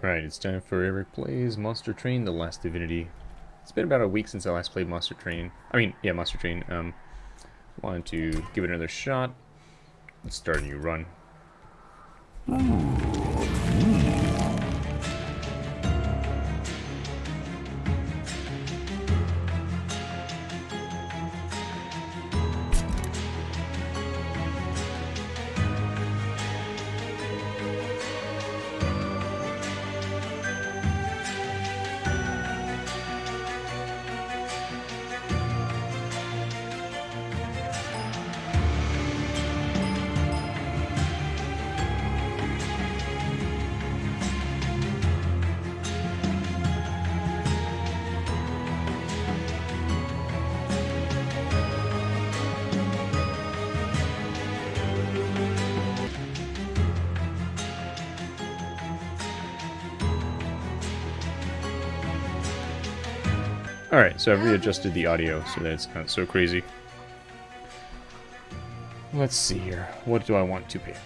Alright, it's time for Eric Plays Monster Train The Last Divinity. It's been about a week since I last played Monster Train. I mean, yeah, Monster Train. Um, wanted to give it another shot. Let's start a new run. Alright, so I've readjusted the audio so that it's not so crazy. Let's see here. What do I want to pick?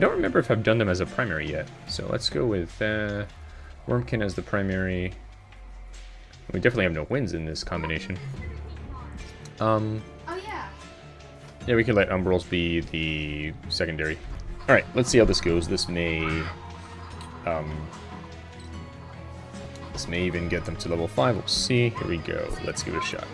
I don't remember if I've done them as a primary yet, so let's go with uh, Wormkin as the primary. We definitely have no wins in this combination. Um, Oh yeah. yeah, we could let Umbrals be the secondary. Alright, let's see how this goes. This may... Um, this may even get them to level 5. We'll see. Here we go. Let's give it a shot.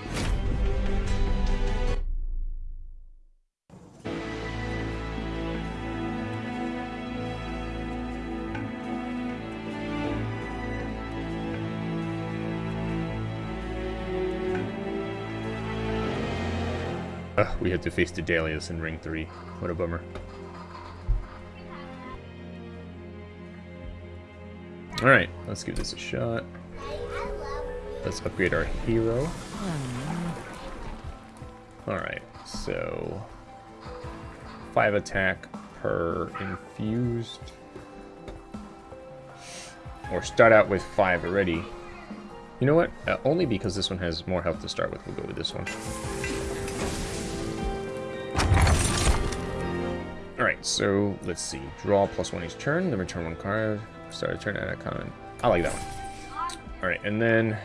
Ugh, we had to face the Dahlias in Ring 3. What a bummer. Alright, let's give this a shot. Let's upgrade our hero. Alright, so... 5 attack per infused. Or start out with 5 already. You know what? Uh, only because this one has more health to start with, we'll go with this one. So let's see. Draw plus one each turn, then return one card. Start a turn at a common. I like that one. Alright, and then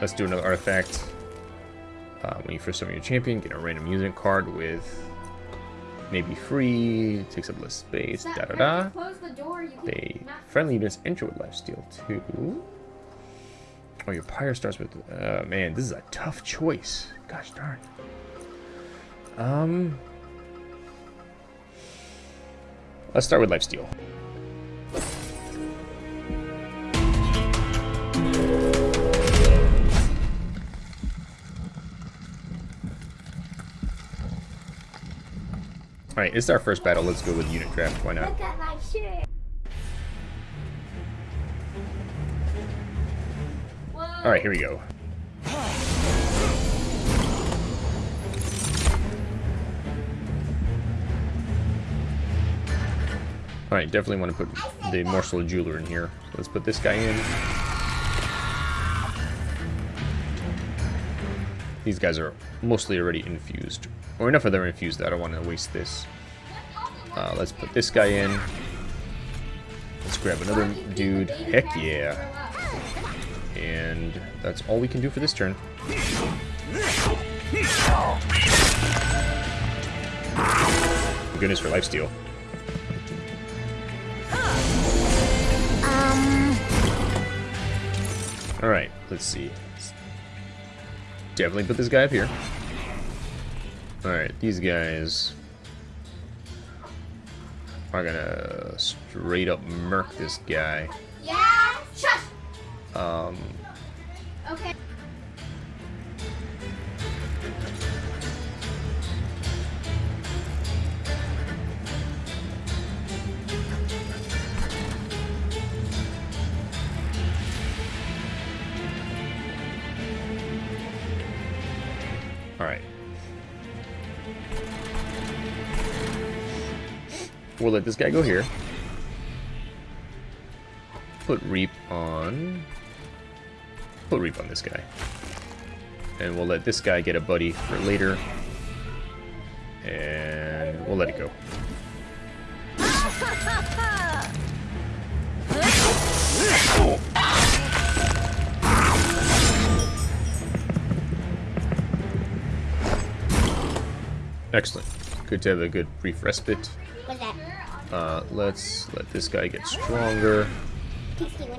let's do another artifact. Uh, when you first summon your champion, get a random unit card with maybe free, takes up less space, da da da. Close the door. They friendly units enter with lifesteal too. Oh, your pyre starts with. Uh, man, this is a tough choice. Gosh darn. Um, let's start with lifesteal. All right, it's our first battle. Let's go with unit draft. Why not? Look at my shirt. Whoa. All right, here we go. All right, definitely want to put the morsel of jeweler in here. Let's put this guy in. These guys are mostly already infused, or enough of them infused that I don't want to waste this. Uh, let's put this guy in. Let's grab another dude. Heck yeah. And that's all we can do for this turn. Goodness for lifesteal. Alright, let's see. Definitely put this guy up here. Alright, these guys are gonna straight up murk this guy. Yeah. Shush. Um, Okay. We'll let this guy go here. Put Reap on... Put Reap on this guy. And we'll let this guy get a buddy for later. And we'll let it go. Excellent. Good to have a good brief respite. Uh, let's let this guy get stronger.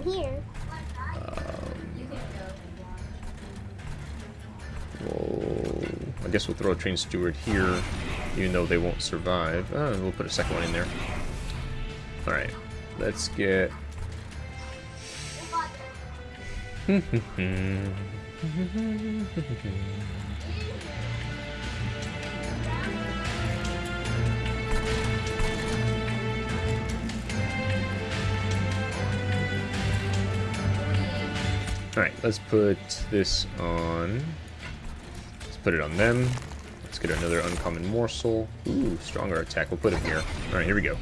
Here. We'll, I guess we'll throw a train steward here, even though they won't survive. Uh, we'll put a second one in there. Alright, let's get... Alright, let's put this on... Let's put it on them. Let's get another uncommon morsel. Ooh, stronger attack. We'll put him here. Alright, here we go.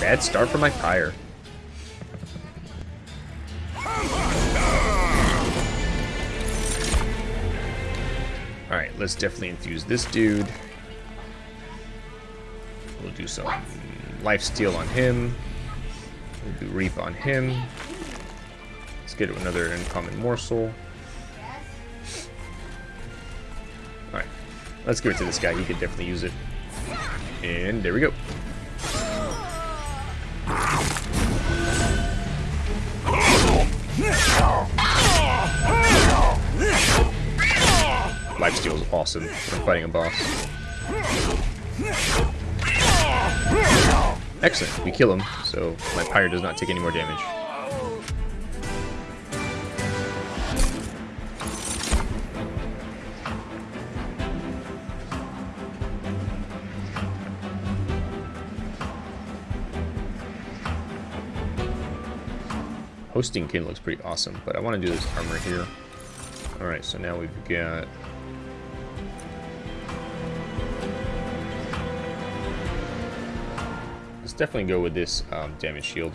Bad start for my pyre. Let's definitely infuse this dude. We'll do some life steal on him. We'll do reap on him. Let's get another uncommon morsel. Alright, let's give it to this guy. He could definitely use it. And there we go. Awesome when fighting a boss. Excellent, we kill him, so my pyre does not take any more damage. Hosting kin looks pretty awesome, but I want to do this armor here. Alright, so now we've got definitely go with this um, damage shield.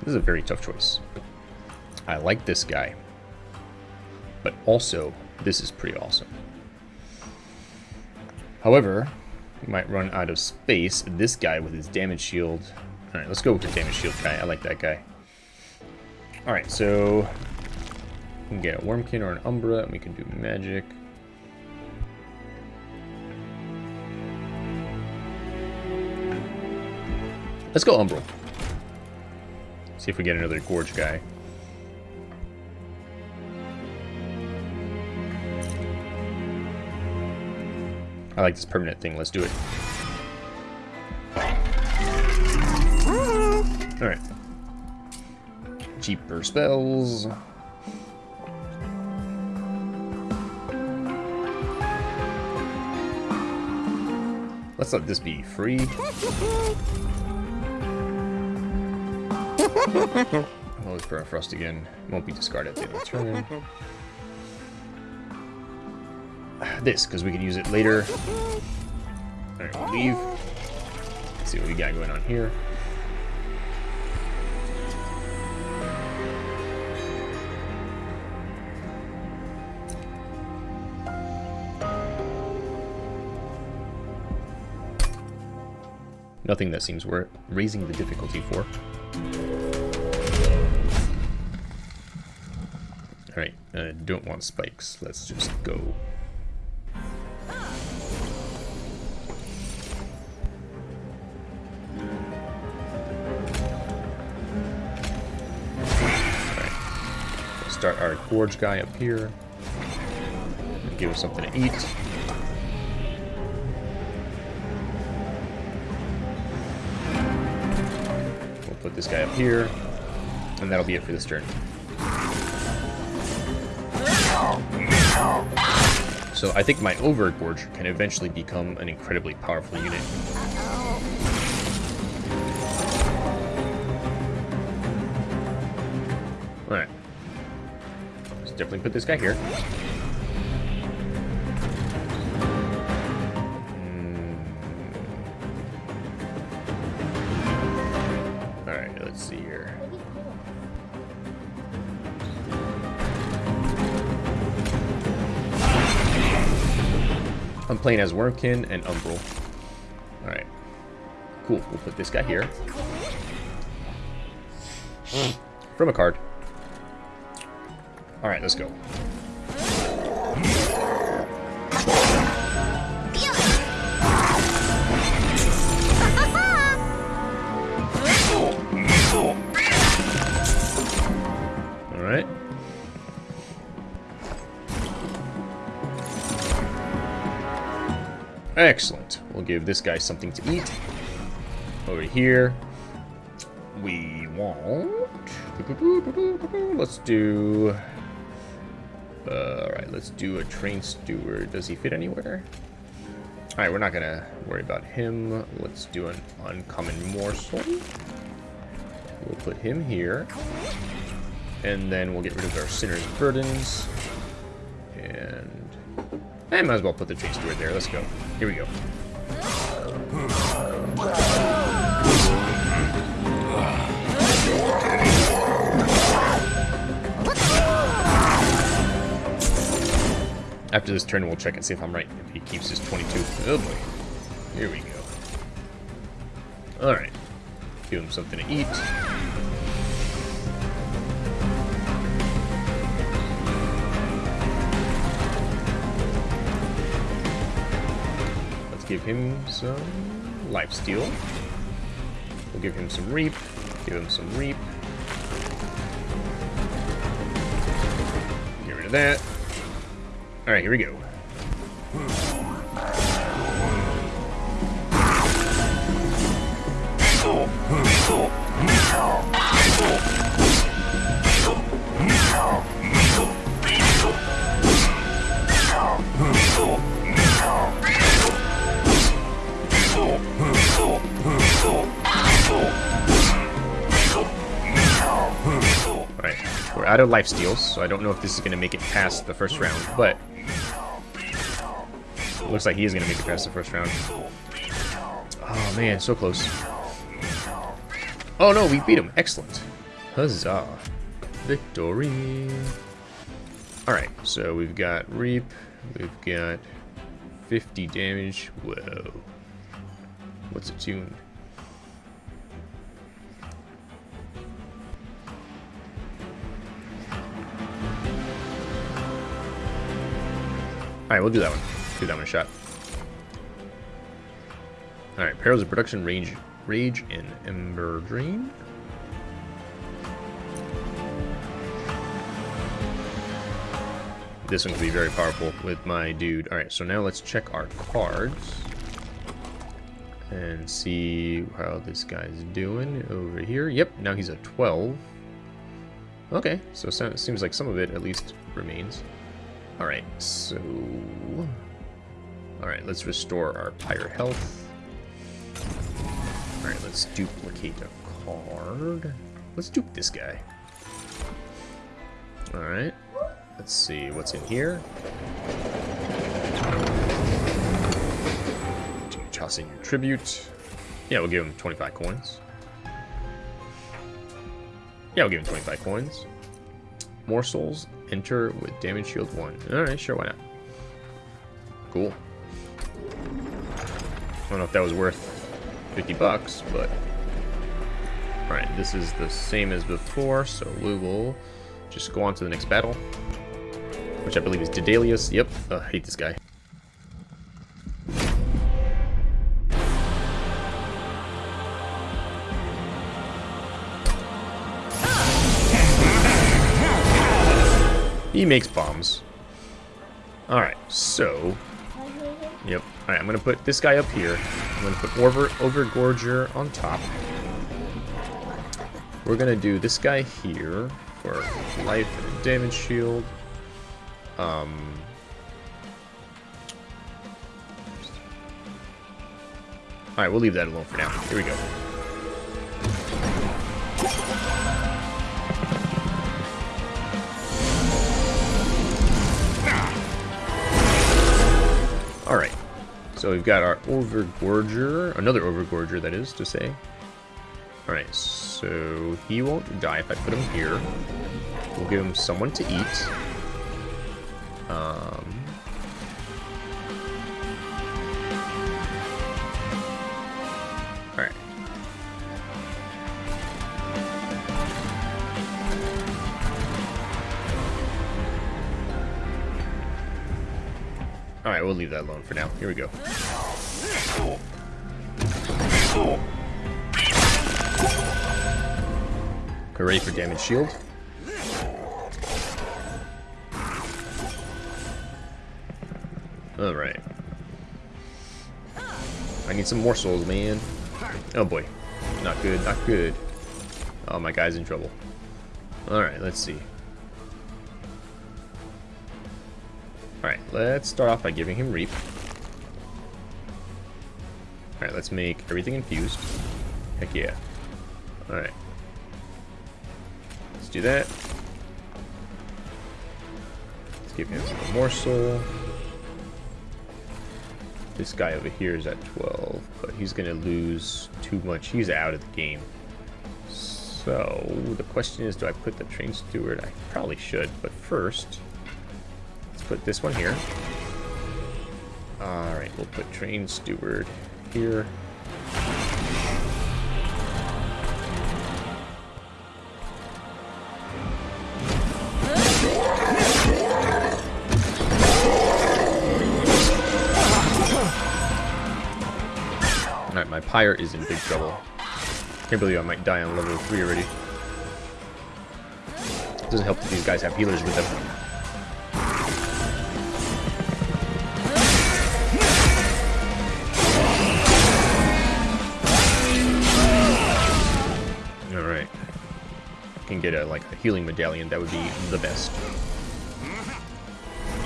This is a very tough choice. I like this guy, but also this is pretty awesome. However, we might run out of space. This guy with his damage shield. Alright, let's go with the damage shield guy. I like that guy. Alright, so we can get a Wormkin or an Umbra, and we can do magic. Let's go Umbra. See if we get another Gorge guy. I like this permanent thing. Let's do it. Alright. Cheaper spells. Let's let this be free. oh, it's Frost again. Won't be discarded at the end of the turn. This, because we can use it later. Alright, we'll leave. Let's see what we got going on here. Nothing that seems worth raising the difficulty for. Alright, I don't want spikes. Let's just go. start our gorge guy up here. Give us something to eat. This guy up here, and that'll be it for this turn. So I think my Overgorger can eventually become an incredibly powerful unit. Alright. Let's definitely put this guy here. Playing as Wormkin and Umbral. Alright. Cool, we'll put this guy here. From a card. Alright, let's go. Excellent. We'll give this guy something to eat. Over here, we want... Let's do... Uh, Alright, let's do a train steward. Does he fit anywhere? Alright, we're not gonna worry about him. Let's do an uncommon morsel. We'll put him here. And then we'll get rid of our Sinner's Burdens. And... I might as well put the train steward there. Let's go. Here we go. After this turn, we'll check and see if I'm right. If he keeps his 22. Oh boy. Here we go. Alright. Give him something to eat. Give him some life steal. We'll give him some reap. Give him some reap. Get rid of that. Alright, here we go. We're out of life steals, so I don't know if this is going to make it past the first round, but looks like he is going to make it past the first round. Oh man, so close. Oh no, we beat him. Excellent. Huzzah. Victory. Alright, so we've got Reap. We've got 50 damage. Whoa. What's it tuned? Alright, we'll do that one. Do that one a shot. Alright, Perils of Production, Rage, Rage and Ember Drain. This one could be very powerful with my dude. Alright, so now let's check our cards. And see how this guy's doing over here. Yep, now he's a 12. Okay, so it seems like some of it at least remains. Alright, so... Alright, let's restore our pyre health. Alright, let's duplicate a card. Let's dupe this guy. Alright. Let's see what's in here. Toss your tribute. Yeah, we'll give him 25 coins. Yeah, we'll give him 25 coins. Morsels, enter with damage shield 1. Alright, sure, why not? Cool. I don't know if that was worth 50 bucks, but... Alright, this is the same as before, so we will just go on to the next battle. Which I believe is Daedalus. Yep, uh, I hate this guy. Makes bombs. Alright, so... Yep. Alright, I'm to put this guy up here. I'm to put Over Overgorger on top. we're gonna do this guy here for life and damage shield. Um, Alright, we'll leave that alone for now. Here we go. So we've got our Overgorger, another Overgorger that is to say. Alright, so he won't die if I put him here. We'll give him someone to eat. Um, Alright, we'll leave that alone for now. Here we go. Okay, ready for damage shield. Alright. I need some more souls, man. Oh boy. Not good, not good. Oh, my guy's in trouble. Alright, let's see. Let's start off by giving him Reap. Alright, let's make everything infused. Heck yeah. Alright. Let's do that. Let's give him more soul. This guy over here is at 12, but he's going to lose too much. He's out of the game. So, the question is, do I put the train steward? I probably should, but first, put this one here. Alright, we'll put train steward here. Alright, my pyre is in big trouble. Can't believe I might die on level 3 already. Doesn't help that these guys have healers with them. Can get a like a healing medallion, that would be the best.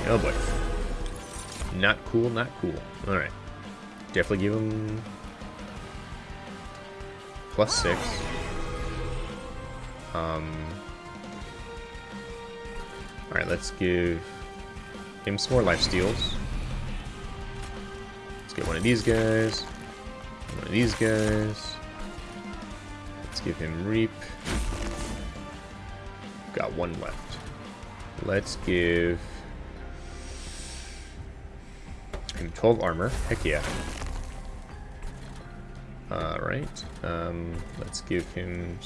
Oh boy. Not cool, not cool. Alright. Definitely give him plus six. Um. All right, let's give him some more life steals. Let's get one of these guys. One of these guys. Let's give him reap. Got one left. Let's give him 12 armor. Heck yeah. Alright, um, let's give him...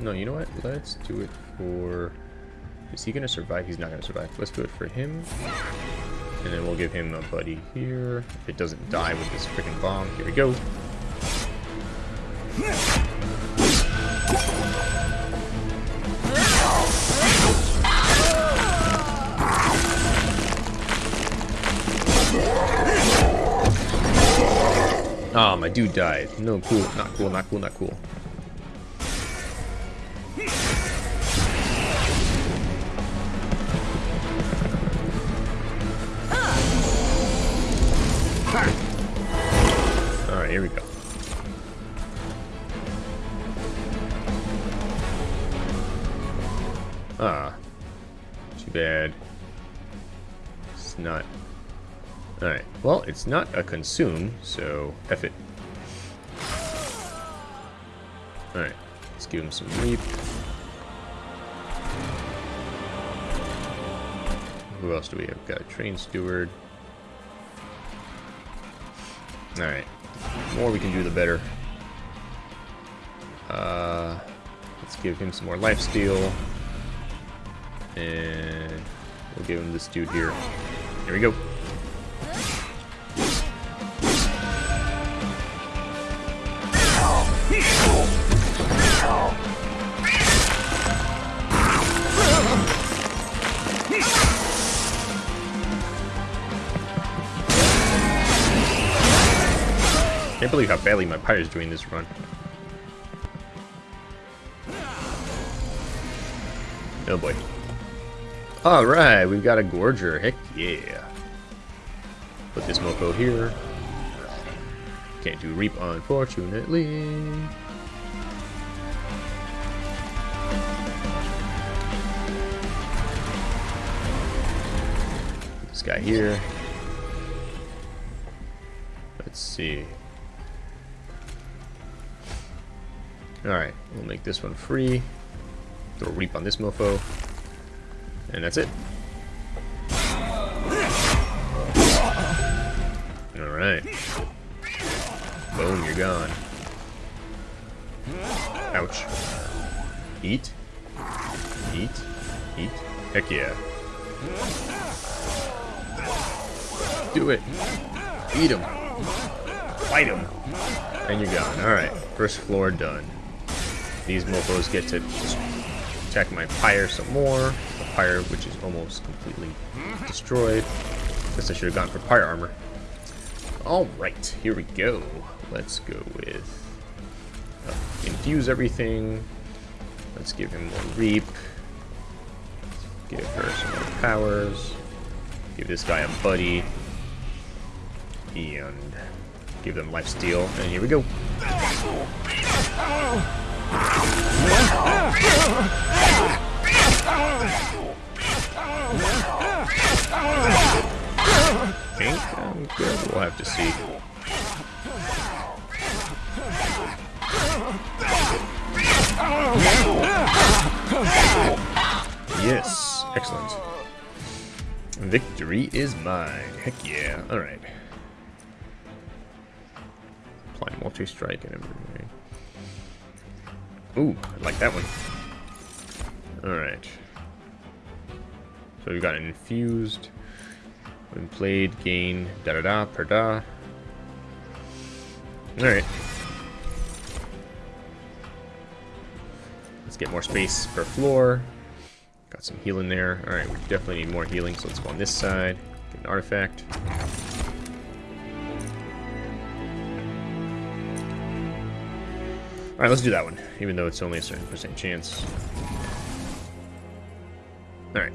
no, you know what? Let's do it for... Is he going to survive? He's not going to survive. Let's do it for him. And then we'll give him a buddy here. If it doesn't die with this freaking bomb. Here we go. Oh, my dude died. No, cool. Not cool, not cool, not cool. It's not a consume, so F it. Alright, let's give him some reap. Who else do we have? Got a train steward. Alright, the more we can do, the better. Uh, let's give him some more life steal. And we'll give him this dude here. Here we go. How badly my pyre is doing this run. Oh boy. Alright, we've got a Gorger. Heck yeah. Put this mofo here. Can't do Reap, unfortunately. This guy here. Let's see. Alright, we'll make this one free. Throw a Reap on this mofo. And that's it. Alright. Boom, you're gone. Ouch. Eat. Eat. Eat. Heck yeah. Do it. Eat him. Fight him. And you're gone. Alright. First floor done. These mofos get to attack my pyre some more. The pyre, which is almost completely destroyed. Guess I should have gone for pyre armor. Alright, here we go. Let's go with uh, infuse everything. Let's give him more reap. Give her some more powers. Give this guy a buddy. And give them life steal. And here we go. Think I'm good. We'll have to see. Yes, excellent. Victory is mine. Heck yeah. Alright. Apply multi-strike and everything. Ooh, I like that one. Alright. So we've got an infused. When played, gain da da da per da. Alright. Let's get more space per floor. Got some healing there. Alright, we definitely need more healing, so let's go on this side. Get an artifact. Alright, let's do that one, even though it's only a certain percent chance. Alright.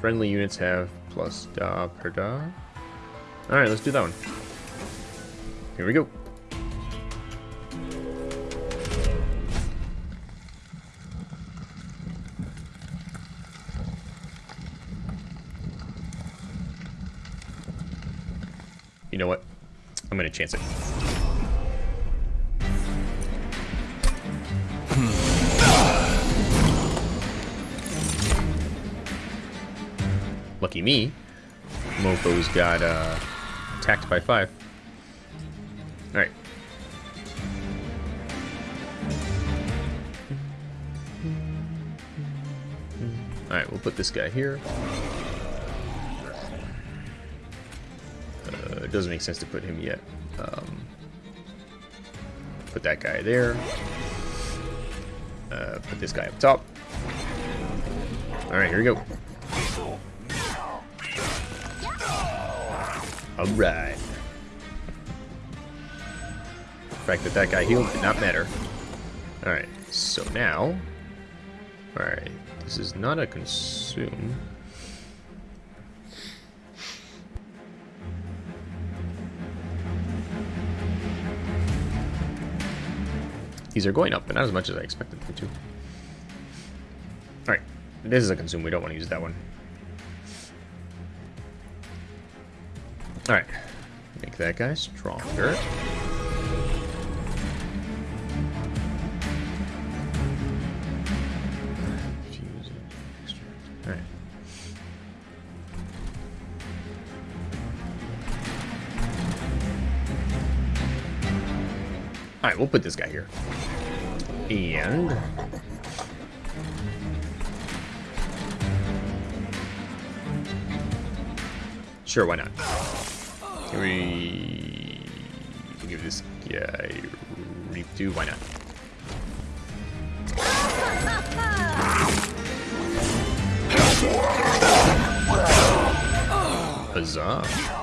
Friendly units have plus da per da. Alright, let's do that one. Here we go. Gonna chance it. Lucky me. Mofo's got uh, attacked by five. Alright. Alright, we'll put this guy here. Uh, it doesn't make sense to put him yet. Put that guy there. Uh, put this guy up top. Alright, here we go. Alright. The fact that that guy healed did not matter. Alright, so now... Alright, this is not a consume. These are going up, but not as much as I expected them to. Alright, this is a consume. We don't want to use that one. Alright. Make that guy stronger. We'll put this guy here. And... Sure, why not? Can we give this guy too? Why not? Huzzah.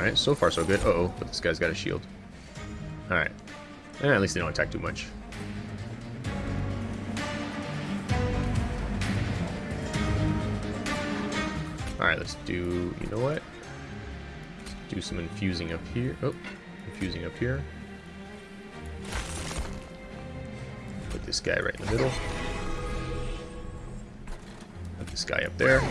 Alright, so far so good. Uh-oh, but this guy's got a shield. Alright. Eh, at least they don't attack too much. Alright, let's do... You know what? Let's do some infusing up here. Oh, infusing up here. Put this guy right in the middle. Put this guy up there.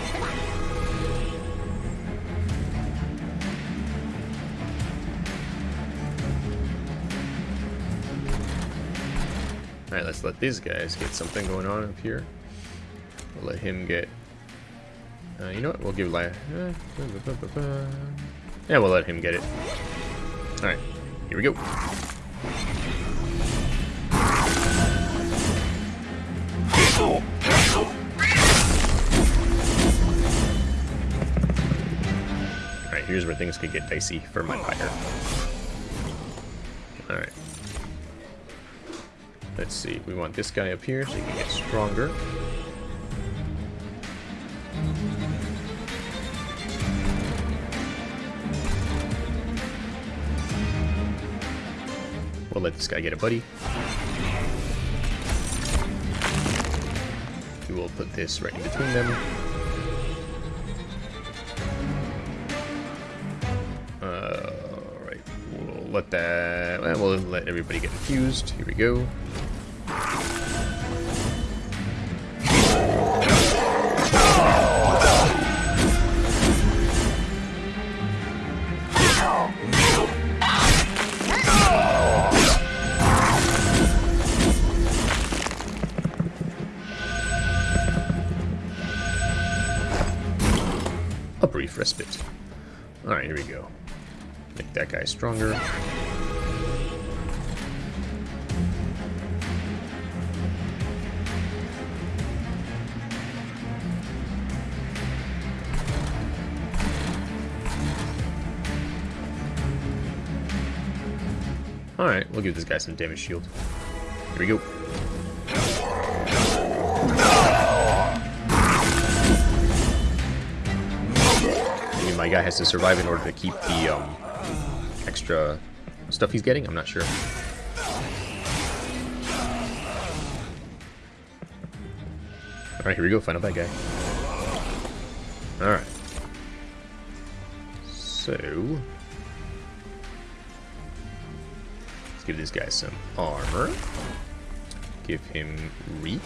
Let's let these guys get something going on up here. We'll let him get... Uh, you know what? We'll give... Li uh, yeah, we'll let him get it. Alright, here we go. Alright, here's where things could get dicey for my pyre. Alright. Let's see, we want this guy up here so he can get stronger. We'll let this guy get a buddy. We will put this right in between them. Alright, we'll let that... Well, we'll let everybody get infused. Here we go. Respite. Alright, here we go. Make that guy stronger. Alright, we'll give this guy some damage shield. Here we go. Has to survive in order to keep the um, extra stuff he's getting? I'm not sure. Alright, here we go. Final bad guy. Alright. So... Let's give this guy some armor. Give him Reap.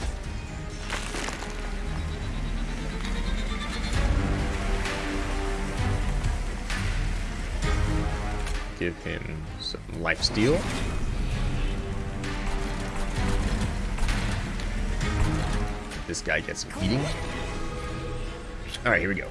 Give him some life steal. This guy gets some heating. Alright, here we go.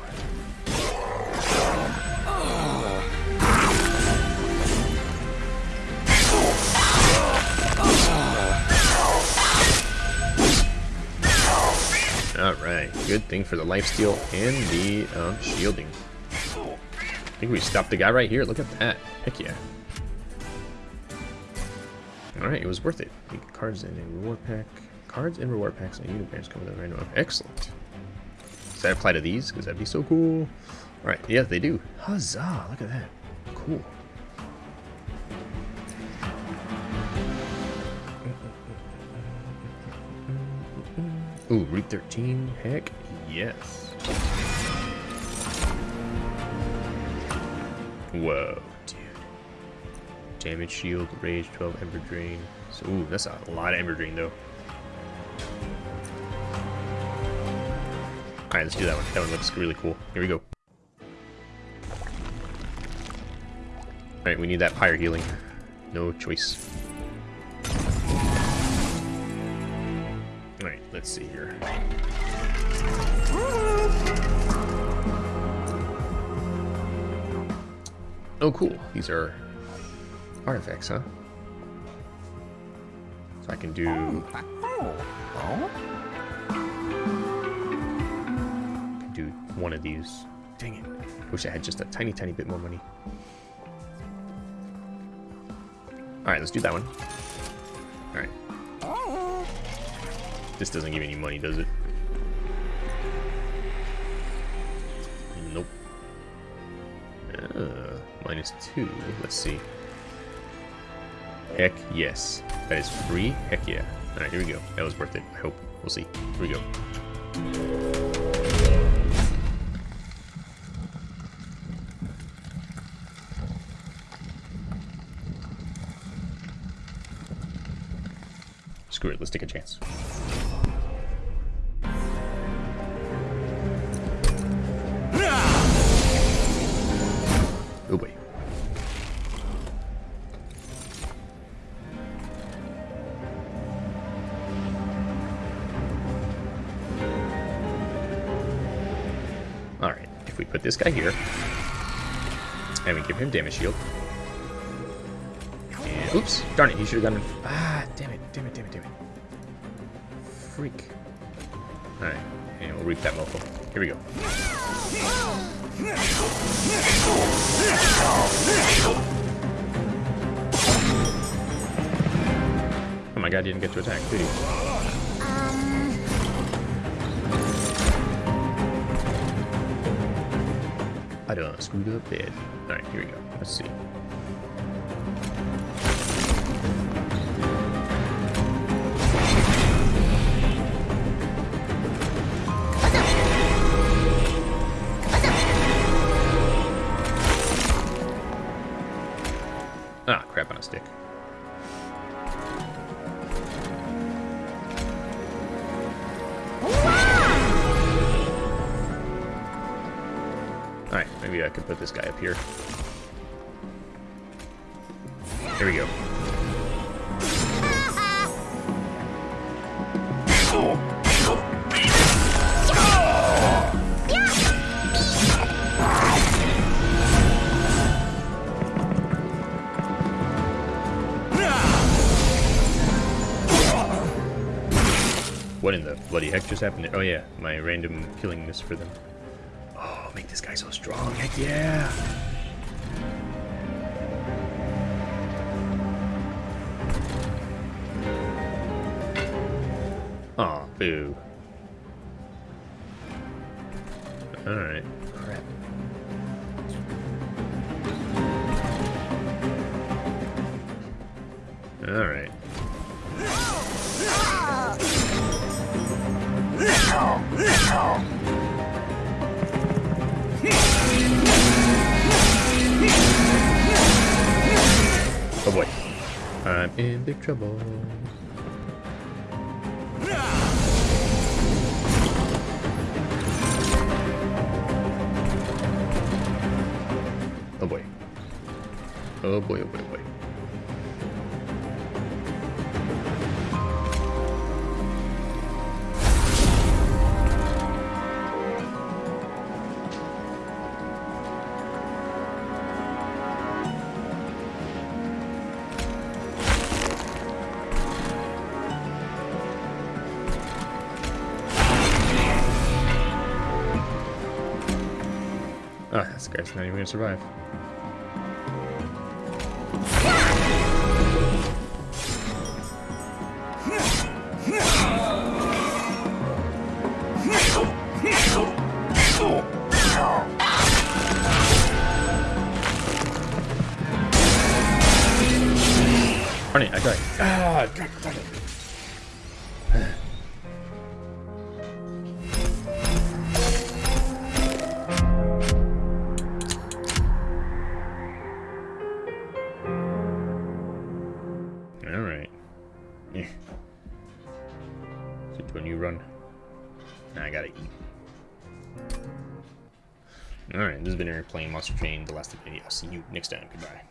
Alright, good thing for the lifesteal and the um, shielding. I think we stopped the guy right here. Look at that. Heck yeah. Alright, it was worth it. Cards in a reward pack. Cards and reward packs and unit come with a random. Excellent. Does that apply to these? Because that'd be so cool. Alright, yeah, they do. Huzzah! Look at that. Cool. Ooh, Route 13? Heck yes. Whoa. Damage shield, rage, 12 ember drain. So, ooh, that's a lot of ember drain though. Alright, let's do that one. That one looks really cool. Here we go. Alright, we need that pyre healing. No choice. Alright, let's see here. Oh, cool. These are artifacts, huh? So I can do... can do one of these. Dang it. Wish I had just a tiny, tiny bit more money. Alright, let's do that one. Alright. This doesn't give any money, does it? Nope. Uh, minus two. Let's see. Heck yes. That is free? Heck yeah. Alright, here we go. That was worth it. I hope. We'll see. Here we go. Screw it. Let's take a chance. Put this guy here, and we give him damage shield, and oops, darn it, he should have gotten, ah, damn it, damn it, damn it, damn it. Freak. Alright, and we'll reap that mofo. Here we go. Oh my god, he didn't get to attack, did he? I done screwed up bad. Alright, here we go. Let's see. Ah, crap on a stick. I could put this guy up here. There we go. What in the bloody heck just happened? Oh yeah, my random killing this for them. Oh, make this guy so strong. Heck yeah. Aw, boo. Alright. Crap. Alright. I'm in big trouble. Oh boy. Oh boy, oh boy, oh this guy's not even gonna survive. Monster Train The Last Divinity. I'll see you next time. Goodbye.